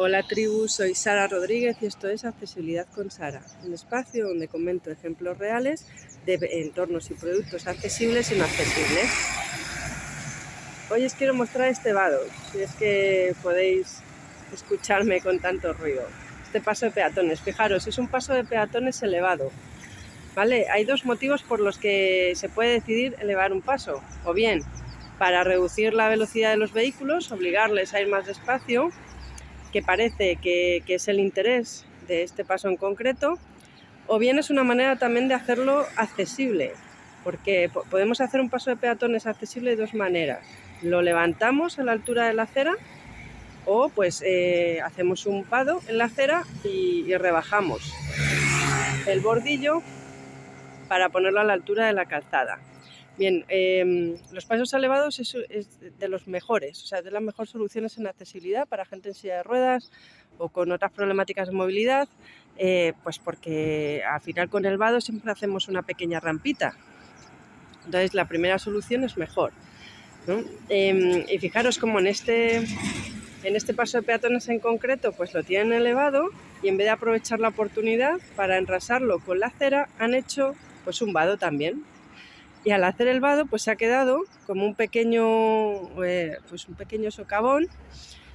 Hola tribu, soy Sara Rodríguez y esto es Accesibilidad con Sara, un espacio donde comento ejemplos reales de entornos y productos accesibles y no accesibles. Hoy os quiero mostrar este vado, si es que podéis escucharme con tanto ruido. Este paso de peatones, fijaros, es un paso de peatones elevado. ¿Vale? Hay dos motivos por los que se puede decidir elevar un paso, o bien para reducir la velocidad de los vehículos, obligarles a ir más despacio, que parece que, es el interés de este paso en concreto, o bien es una manera también de hacerlo accesible, porque podemos hacer un paso de peatones accesible de dos maneras. Lo levantamos a la altura de la acera o pues eh, hacemos un pado en la acera y, rebajamos el bordillo para ponerlo a la altura de la calzada. Bien, em, los pasos elevados es, de los mejores, o sea, de las mejores soluciones en accesibilidad para gente en silla de ruedas o con otras problemáticas de movilidad, eh, pues porque al final con el vado siempre hacemos una pequeña rampita. Entonces la primera solución es mejor. Em, y fijaros como en este, en este paso de peatones en concreto, pues lo tienen elevado y en vez de aprovechar la oportunidad para enrasarlo con la acera, han hecho pues un vado también y al hacer el vado pues se ha quedado como un pequeño, eh, pues un pequeño socavón,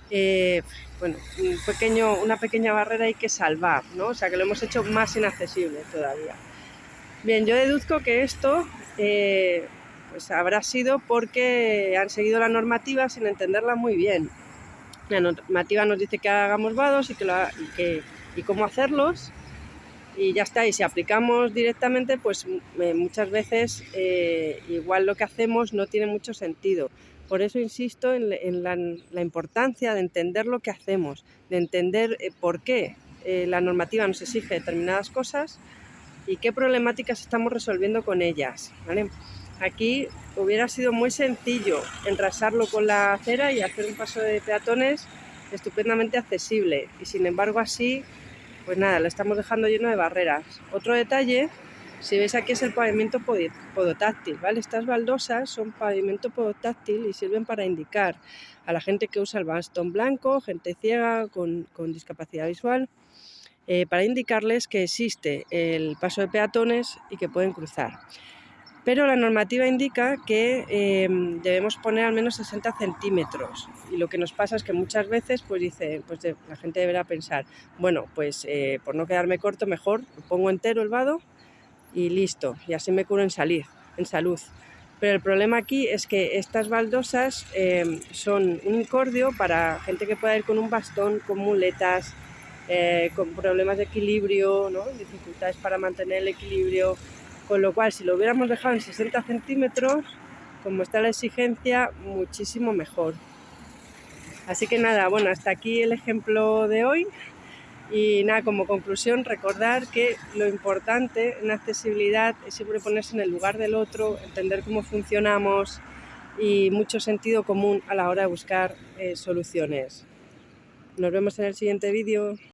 eh, bueno, un pequeño, una pequeña barrera hay que salvar, ¿no? o sea que lo hemos hecho más inaccesible todavía. Bien, yo deduzco que esto eh, pues habrá sido porque han seguido la normativa sin entenderla muy bien. La normativa nos dice que hagamos vados y, que, que, y cómo hacerlos, y ya está, y si aplicamos directamente, pues eh, muchas veces eh, igual lo que hacemos no tiene mucho sentido. Por eso insisto en, la, importancia de entender lo que hacemos, de entender eh, por qué la normativa nos exige determinadas cosas y qué problemáticas estamos resolviendo con ellas. Aquí hubiera sido muy sencillo enrasarlo con la acera y hacer un paso de peatones estupendamente accesible y sin embargo así pues nada, lo estamos dejando lleno de barreras. Otro detalle, si veis aquí es el pavimento podotáctil, ¿vale? Estas baldosas son pavimento podotáctil y sirven para indicar a la gente que usa el bastón blanco, gente ciega con, discapacidad visual, eh, para indicarles que existe el paso de peatones y que pueden cruzar pero la normativa indica que em, debemos poner al menos 60 centímetros y lo que nos pasa es que muchas veces pues dice, pues la gente deberá pensar, bueno, pues eh, por no quedarme corto mejor pongo entero el vado y listo, y así me curo en, salir, en salud. Pero el problema aquí es que estas baldosas em, son un incordio para gente que pueda ir con un bastón, con muletas, eh, con problemas de equilibrio, ¿no? dificultades para mantener el equilibrio, con lo cual si lo hubiéramos dejado en 60 centímetros, como está la exigencia, muchísimo mejor. Así que nada, bueno, hasta aquí el ejemplo de hoy. Y nada, como conclusión, recordar que lo importante en accesibilidad es siempre ponerse en el lugar del otro, entender cómo funcionamos y mucho sentido común a la hora de buscar eh, soluciones. Nos vemos en el siguiente vídeo.